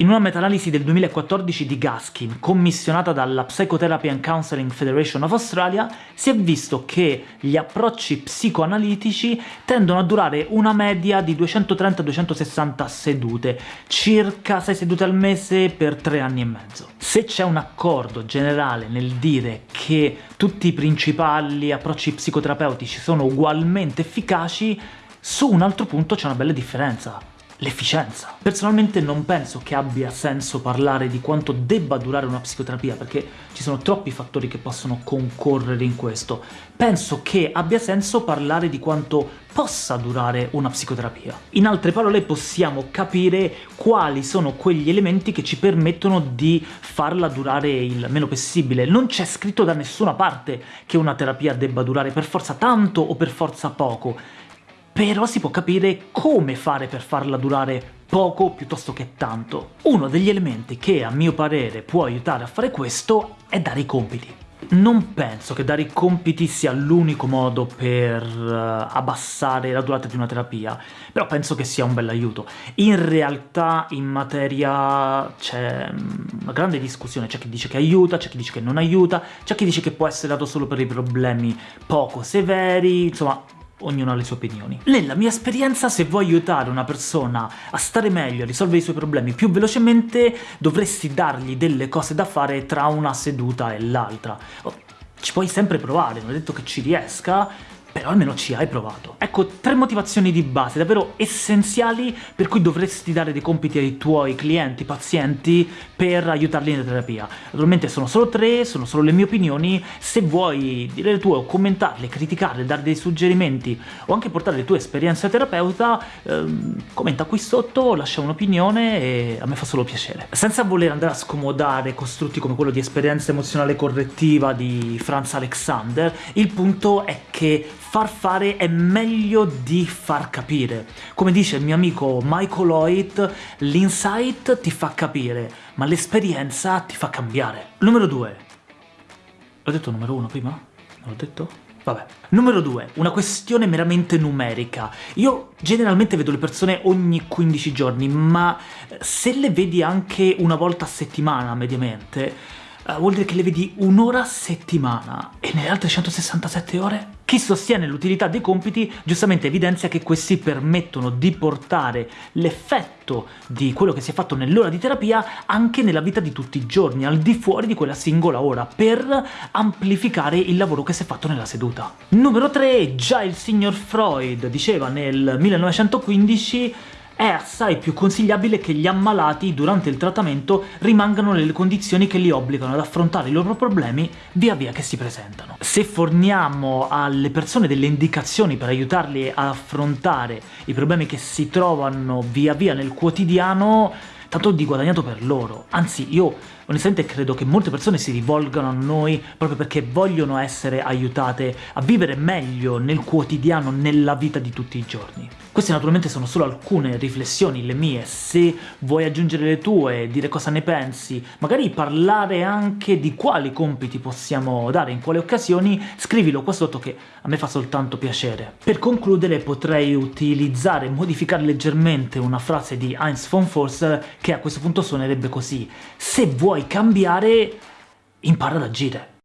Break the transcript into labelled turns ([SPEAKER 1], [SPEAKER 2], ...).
[SPEAKER 1] In una meta-analisi del 2014 di Gaskin, commissionata dalla Psychotherapy and Counseling Federation of Australia, si è visto che gli approcci psicoanalitici tendono a durare una media di 230-260 sedute, circa 6 sedute al mese per 3 anni e mezzo. Se c'è un accordo generale nel dire che tutti i principali approcci psicoterapeutici sono ugualmente efficaci, su un altro punto c'è una bella differenza l'efficienza. Personalmente non penso che abbia senso parlare di quanto debba durare una psicoterapia, perché ci sono troppi fattori che possono concorrere in questo. Penso che abbia senso parlare di quanto possa durare una psicoterapia. In altre parole possiamo capire quali sono quegli elementi che ci permettono di farla durare il meno possibile. Non c'è scritto da nessuna parte che una terapia debba durare per forza tanto o per forza poco, però si può capire come fare per farla durare poco piuttosto che tanto. Uno degli elementi che, a mio parere, può aiutare a fare questo è dare i compiti. Non penso che dare i compiti sia l'unico modo per uh, abbassare la durata di una terapia, però penso che sia un bel aiuto. In realtà in materia c'è mm, una grande discussione, c'è chi dice che aiuta, c'è chi dice che non aiuta, c'è chi dice che può essere dato solo per i problemi poco severi, insomma ognuno ha le sue opinioni. Nella mia esperienza, se vuoi aiutare una persona a stare meglio, a risolvere i suoi problemi più velocemente, dovresti dargli delle cose da fare tra una seduta e l'altra. Oh, ci puoi sempre provare, non è detto che ci riesca, però almeno ci hai provato. Ecco, tre motivazioni di base davvero essenziali per cui dovresti dare dei compiti ai tuoi clienti, pazienti, per aiutarli in terapia. Naturalmente sono solo tre, sono solo le mie opinioni, se vuoi dire le tue o commentarle, criticarle, dare dei suggerimenti o anche portare le tue esperienze a terapeuta, ehm, commenta qui sotto, lascia un'opinione e a me fa solo piacere. Senza voler andare a scomodare costrutti come quello di esperienza emozionale correttiva di Franz Alexander, il punto è che far fare è meglio di far capire. Come dice il mio amico Michael Lloyd, l'insight ti fa capire, ma l'esperienza ti fa cambiare. Numero 2. L'ho detto numero 1 prima? Non l'ho detto? Vabbè. Numero 2, una questione meramente numerica. Io generalmente vedo le persone ogni 15 giorni, ma se le vedi anche una volta a settimana, mediamente, vuol dire che le vedi un'ora a settimana, e nelle altre 167 ore? Chi sostiene l'utilità dei compiti giustamente evidenzia che questi permettono di portare l'effetto di quello che si è fatto nell'ora di terapia anche nella vita di tutti i giorni, al di fuori di quella singola ora, per amplificare il lavoro che si è fatto nella seduta. Numero 3, già il signor Freud diceva nel 1915 è assai più consigliabile che gli ammalati durante il trattamento rimangano nelle condizioni che li obbligano ad affrontare i loro problemi via via che si presentano. Se forniamo alle persone delle indicazioni per aiutarli a affrontare i problemi che si trovano via via nel quotidiano, tanto di guadagnato per loro. Anzi, io onestamente credo che molte persone si rivolgano a noi proprio perché vogliono essere aiutate a vivere meglio nel quotidiano, nella vita di tutti i giorni. Queste naturalmente sono solo alcune riflessioni, le mie, se vuoi aggiungere le tue, dire cosa ne pensi, magari parlare anche di quali compiti possiamo dare in quali occasioni, scrivilo qua sotto che a me fa soltanto piacere. Per concludere potrei utilizzare modificare leggermente una frase di Heinz von Forster che a questo punto suonerebbe così. Se vuoi cambiare, impara ad agire.